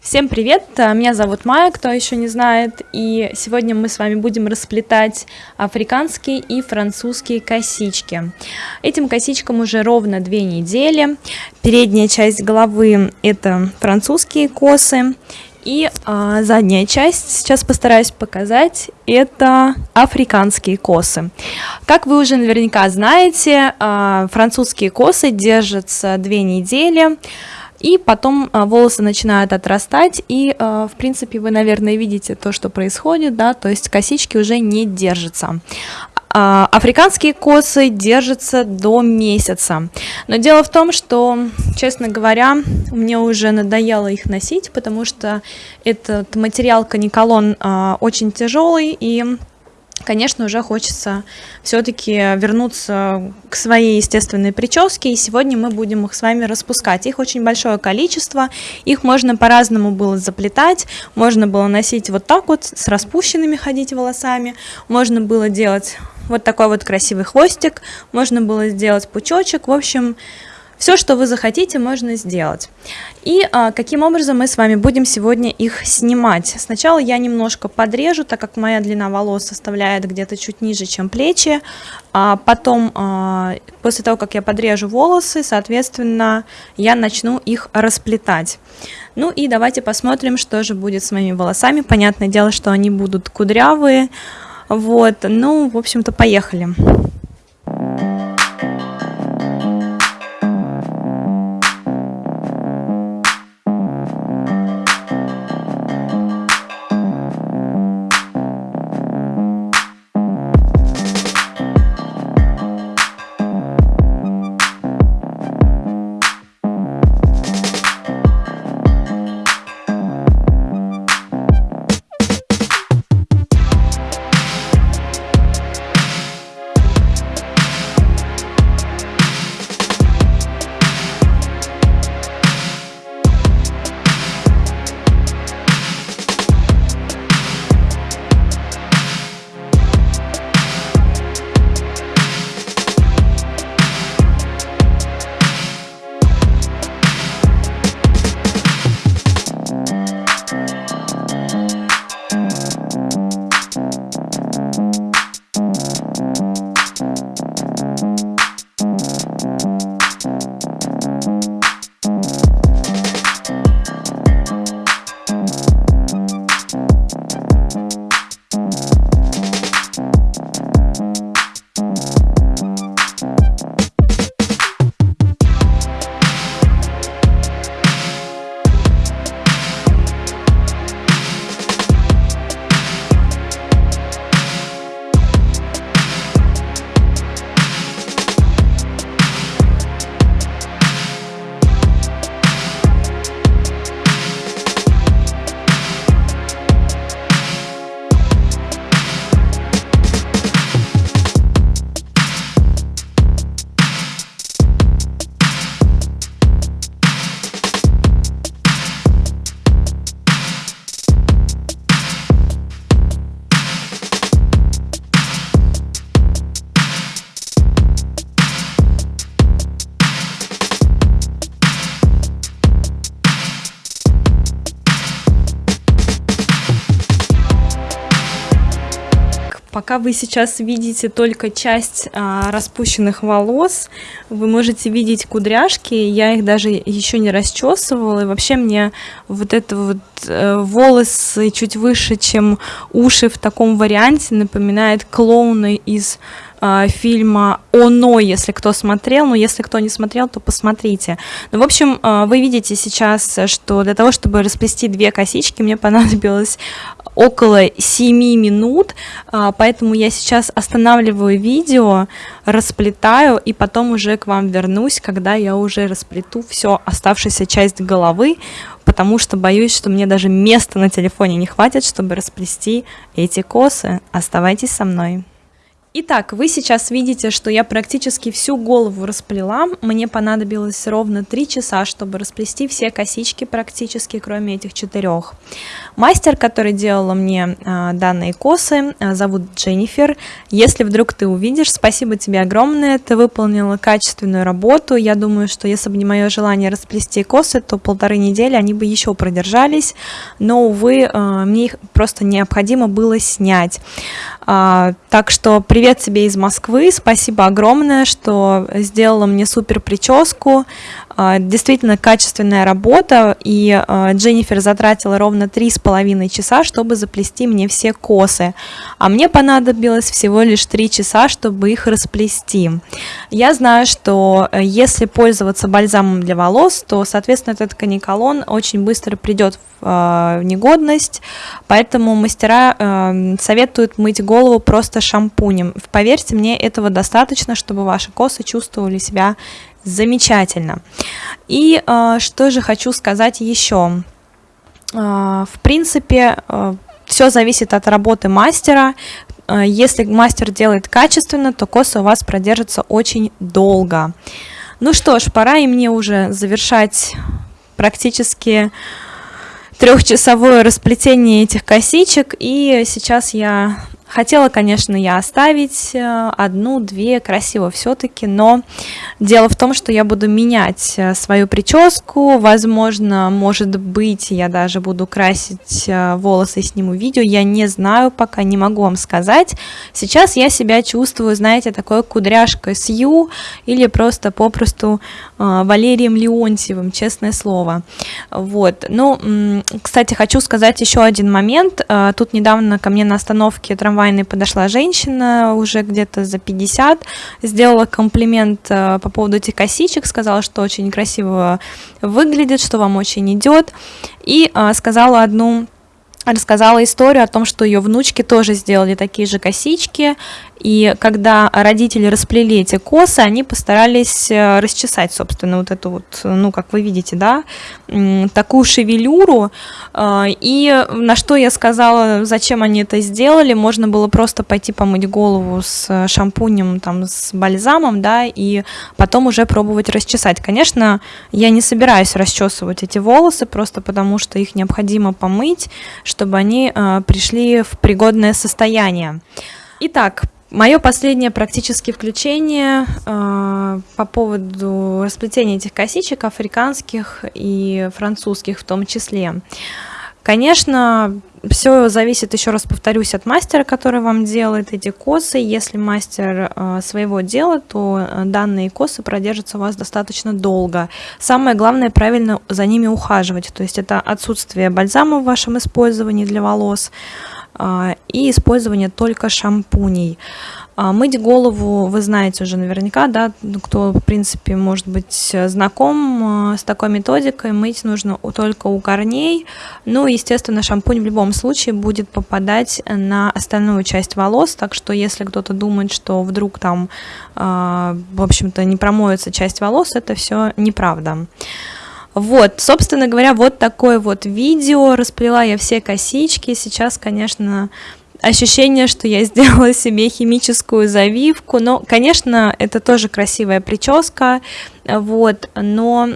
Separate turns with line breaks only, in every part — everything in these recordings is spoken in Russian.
Всем привет, меня зовут Майя, кто еще не знает, и сегодня мы с вами будем расплетать африканские и французские косички. Этим косичкам уже ровно две недели. Передняя часть головы это французские косы, и а, задняя часть, сейчас постараюсь показать, это африканские косы. Как вы уже наверняка знаете, а, французские косы держатся две недели, и потом а, волосы начинают отрастать, и, а, в принципе, вы, наверное, видите то, что происходит, да, то есть косички уже не держатся. А, африканские косы держатся до месяца. Но дело в том, что, честно говоря, мне уже надоело их носить, потому что этот материал каниколон очень тяжелый, и конечно, уже хочется все-таки вернуться к своей естественной прическе, и сегодня мы будем их с вами распускать. Их очень большое количество, их можно по-разному было заплетать, можно было носить вот так вот, с распущенными ходить волосами, можно было делать вот такой вот красивый хвостик, можно было сделать пучочек, в общем, все, что вы захотите, можно сделать. И а, каким образом мы с вами будем сегодня их снимать? Сначала я немножко подрежу, так как моя длина волос составляет где-то чуть ниже, чем плечи. А потом, а, после того, как я подрежу волосы, соответственно, я начну их расплетать. Ну и давайте посмотрим, что же будет с моими волосами. Понятное дело, что они будут кудрявые. Вот, ну, в общем-то, поехали. Пока вы сейчас видите только часть а, распущенных волос, вы можете видеть кудряшки, я их даже еще не расчесывала, и вообще мне вот это вот э, волосы чуть выше, чем уши в таком варианте напоминает клоуны из э, фильма «Оно», если кто смотрел, но если кто не смотрел, то посмотрите. Ну, в общем, э, вы видите сейчас, что для того, чтобы расплести две косички, мне понадобилось около 7 минут, э, поэтому я сейчас останавливаю видео, расплетаю и потом уже к вам вернусь, когда я уже расплету все оставшуюся часть головы, потому что боюсь, что мне даже места на телефоне не хватит, чтобы расплести эти косы. Оставайтесь со мной. Итак, вы сейчас видите, что я практически всю голову расплела. Мне понадобилось ровно 3 часа, чтобы расплести все косички практически, кроме этих четырех. Мастер, который делала мне а, данные косы, а, зовут Дженнифер. Если вдруг ты увидишь, спасибо тебе огромное, ты выполнила качественную работу. Я думаю, что если бы не мое желание расплести косы, то полторы недели они бы еще продержались, но, увы, а, мне их просто необходимо было снять. А, так что привет тебе из Москвы, спасибо огромное, что сделала мне супер прическу, действительно качественная работа, и а, Дженнифер затратила ровно три с половиной часа, чтобы заплести мне все косы, а мне понадобилось всего лишь три часа, чтобы их расплести. Я знаю, что э, если пользоваться бальзамом для волос, то, соответственно, этот каниколон очень быстро придет в а, негодность, поэтому мастера э, советуют мыть голову просто шампунем. Поверьте мне, этого достаточно, чтобы ваши косы чувствовали себя Замечательно. И э, что же хочу сказать еще. Э, в принципе, э, все зависит от работы мастера. Э, если мастер делает качественно, то косы у вас продержатся очень долго. Ну что ж, пора и мне уже завершать практически трехчасовое расплетение этих косичек. И сейчас я Хотела, конечно, я оставить э, одну-две, красиво все-таки, но дело в том, что я буду менять э, свою прическу, возможно, может быть, я даже буду красить э, волосы и сниму видео, я не знаю, пока не могу вам сказать. Сейчас я себя чувствую, знаете, такой кудряшкой Сью или просто попросту Валерием Леонтьевым, честное слово. Вот, ну, кстати, хочу сказать еще один момент. Тут недавно ко мне на остановке трамвая трамвайной подошла женщина, уже где-то за 50, сделала комплимент э, по поводу этих косичек, сказала, что очень красиво выглядит, что вам очень идет, и э, сказала одну рассказала историю о том, что ее внучки тоже сделали такие же косички, и когда родители расплели эти косы, они постарались э, расчесать, собственно, вот эту вот, ну, как вы видите, да, такую шевелюру. Э, и на что я сказала, зачем они это сделали, можно было просто пойти помыть голову с шампунем, там, с бальзамом, да, и потом уже пробовать расчесать. Конечно, я не собираюсь расчесывать эти волосы, просто потому что их необходимо помыть, чтобы они э, пришли в пригодное состояние. Итак, Мое последнее практически включение э, по поводу расплетения этих косичек, африканских и французских в том числе. Конечно, все зависит, еще раз повторюсь, от мастера, который вам делает эти косы. Если мастер э, своего дела, то э, данные косы продержатся у вас достаточно долго. Самое главное, правильно за ними ухаживать. То есть это отсутствие бальзама в вашем использовании для волос, а, и использование только шампуней. А, мыть голову вы знаете уже наверняка, да, кто, в принципе, может быть знаком а, с такой методикой, мыть нужно только у корней, ну, естественно, шампунь в любом случае будет попадать на остальную часть волос, так что если кто-то думает, что вдруг там, в общем-то, не промоется часть волос, это все неправда. Вот, собственно говоря, вот такое вот видео. Расплела я все косички. Сейчас, конечно, ощущение, что я сделала себе химическую завивку. Но, конечно, это тоже красивая прическа. Вот, но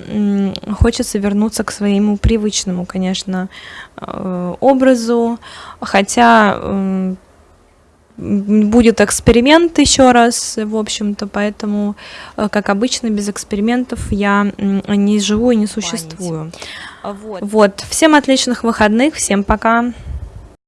хочется вернуться к своему привычному, конечно, э, образу. Хотя будет эксперимент еще раз, в общем-то, поэтому, э, как обычно, без экспериментов я не живу и не существую. Вот. вот. Всем отличных выходных, всем пока.